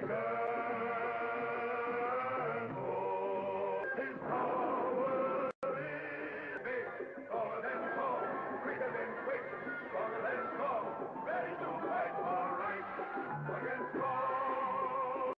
tiger.